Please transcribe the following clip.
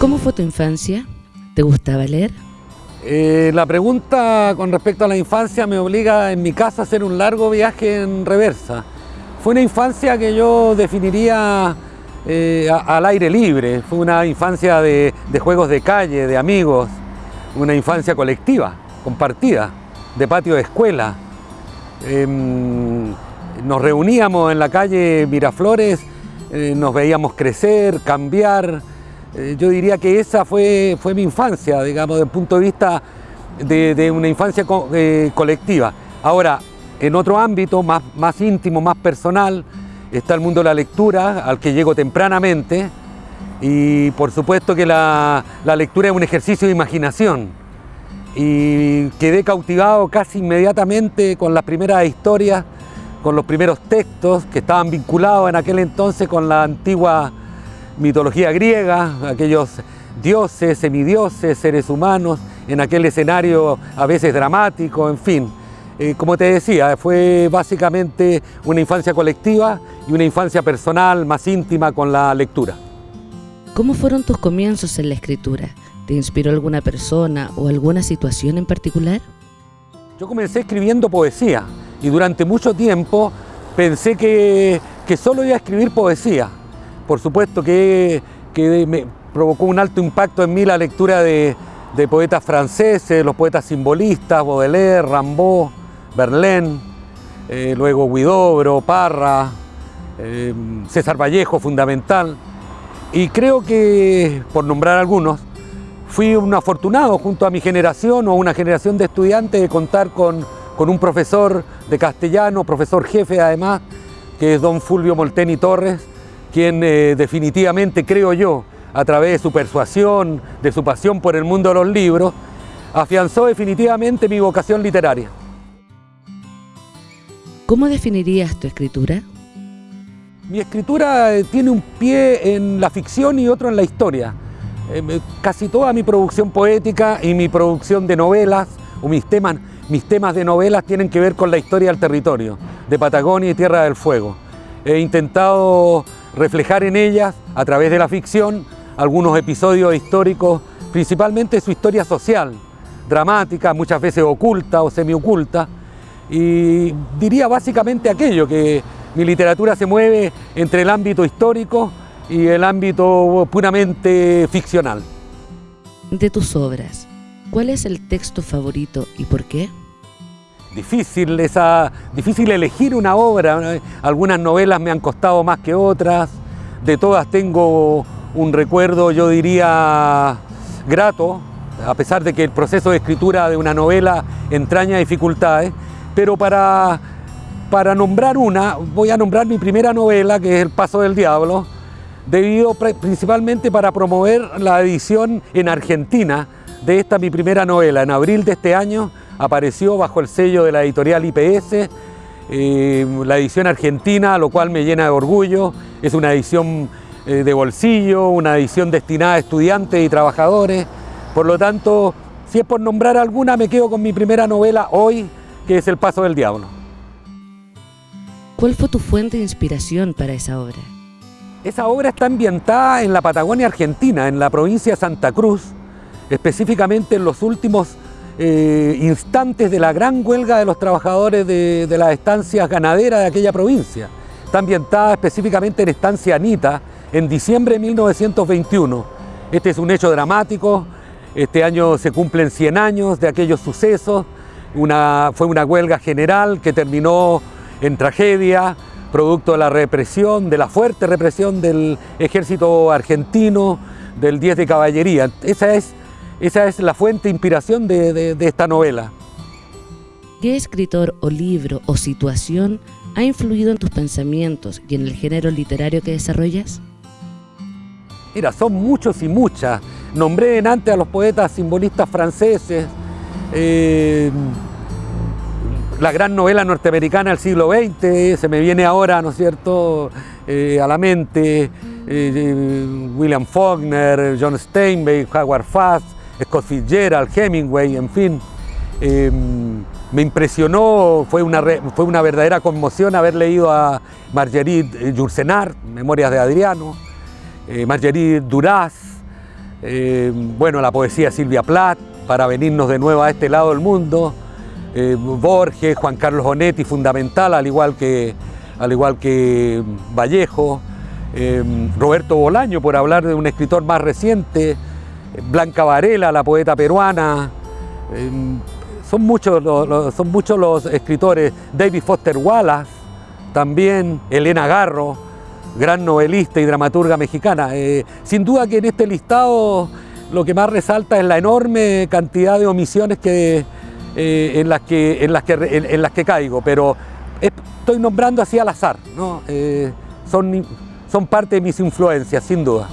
¿Cómo fue tu infancia? ¿Te gustaba leer? Eh, la pregunta con respecto a la infancia me obliga en mi casa a hacer un largo viaje en reversa. Fue una infancia que yo definiría eh, al aire libre, fue una infancia de, juegos de calle, de amigos, una infancia colectiva, compartida, de patio de escuela. Em, nos reuníamos en la calle Miraflores, eh, nos veíamos crecer, cambiar, eh, yo diría que esa fue, fue mi infancia, digamos, desde el punto de vista de, una infancia eh, colectiva. Ahora, en otro ámbito más, más íntimo, más personal, está el mundo de la lectura, al que llego tempranamente, y por supuesto que la, la lectura es un ejercicio de imaginación. Y quedé cautivado casi inmediatamente con las primeras historias, con los primeros textos que estaban vinculados en aquel entonces con la antigua mitología griega, aquellos dioses, semidioses, seres humanos, en aquel escenario a veces dramático, en fin. Eh, como te decía, fue básicamente una infancia colectiva y una infancia personal más íntima con la lectura. ¿Cómo fueron tus comienzos en la escritura? ¿Te inspiró alguna persona o alguna situación en particular? Yo comencé escribiendo poesía y durante mucho tiempo pensé que, que solo iba a escribir poesía por supuesto que, me provocó un alto impacto en mí la lectura de, poetas franceses, los poetas simbolistas, Baudelaire, Rimbaud, Verlaine, eh, luego Guidobro, Parra, eh, César Vallejo, fundamental. Y creo que, por nombrar algunos, fui un afortunado junto a mi generación o una generación de estudiantes de contar con, con un profesor de castellano, profesor jefe además, que es don Fulvio Molteni Torres, quien eh, definitivamente, creo yo, a través de su persuasión, de su pasión por el mundo de los libros, afianzó definitivamente mi vocación literaria. ¿Cómo definirías tu escritura? Mi escritura eh, tiene un pie en la ficción y otro en la historia. Eh, casi toda mi producción poética y mi producción de novelas, o mis temas, mis temas de novelas tienen que ver con la historia del territorio, de Patagonia y Tierra del Fuego. He intentado reflejar en ellas, a través de la ficción, algunos episodios históricos, principalmente su historia social, dramática, muchas veces oculta o semioculta, y diría básicamente aquello, que mi literatura se mueve entre el ámbito histórico y el ámbito puramente ficcional. De tus obras, ¿cuál es el texto favorito y por qué? Difícil, esa, difícil elegir una obra. Algunas novelas me han costado más que otras, de todas tengo un recuerdo, yo diría, grato, a pesar de que el proceso de escritura de una novela entraña dificultades, pero para, para nombrar una, voy a nombrar mi primera novela, que es El Paso del Diablo, debido principalmente para promover la edición en Argentina de esta mi primera novela. En abril de este año apareció bajo el sello de la editorial IPS, eh, la edición argentina, lo cual me llena de orgullo. Es una edición eh, de bolsillo, una edición destinada a estudiantes y trabajadores. Por lo tanto, si es por nombrar alguna, me quedo con mi primera novela hoy, que es El Paso del Diablo. ¿Cuál fue tu fuente de inspiración para esa obra? Esa obra está ambientada en la Patagonia Argentina, en la provincia de Santa Cruz, específicamente en los últimos eh, instantes de la gran huelga de los trabajadores de, las estancias ganaderas de aquella provincia. Está ambientada específicamente en Estancia Anita en diciembre de 1921. Este es un hecho dramático, este año se cumplen 100 años de aquellos sucesos, fue una huelga general que terminó en tragedia, producto de la represión, de la fuerte represión del ejército argentino, del 10 de caballería. Esa es esa es la fuente de inspiración de, esta novela. ¿Qué escritor o libro o situación ha influido en tus pensamientos y en el género literario que desarrollas? Mira, son muchos y muchas. Nombré en antes a los poetas simbolistas franceses, eh, la gran novela norteamericana del siglo XX, se me viene ahora, ¿no es cierto?, eh, a la mente, eh, William Faulkner, John Steinbeck, Howard Fast, Scott Fitzgerald, Hemingway, en fin. Em, me impresionó, fue una, fue una verdadera conmoción haber leído a Marguerite Yourcenar, Memorias de Adriano, eh, Marguerite Duras, eh, bueno, la poesía Silvia Plath, para venirnos de nuevo a este lado del mundo, eh, Borges, Juan Carlos Onetti, fundamental, al igual que, al igual que Vallejo, eh, Roberto Bolaño, por hablar de un escritor más reciente, Blanca Varela, la poeta peruana, son, muchos los, son muchos los escritores, David Foster Wallace, también Elena Garro, gran novelista y dramaturga mexicana. Eh, sin duda que en este listado lo que más resalta es la enorme cantidad de omisiones eh, en, las que caigo, pero estoy nombrando así al azar, ¿no? Eh, son, son parte de mis influencias, sin duda.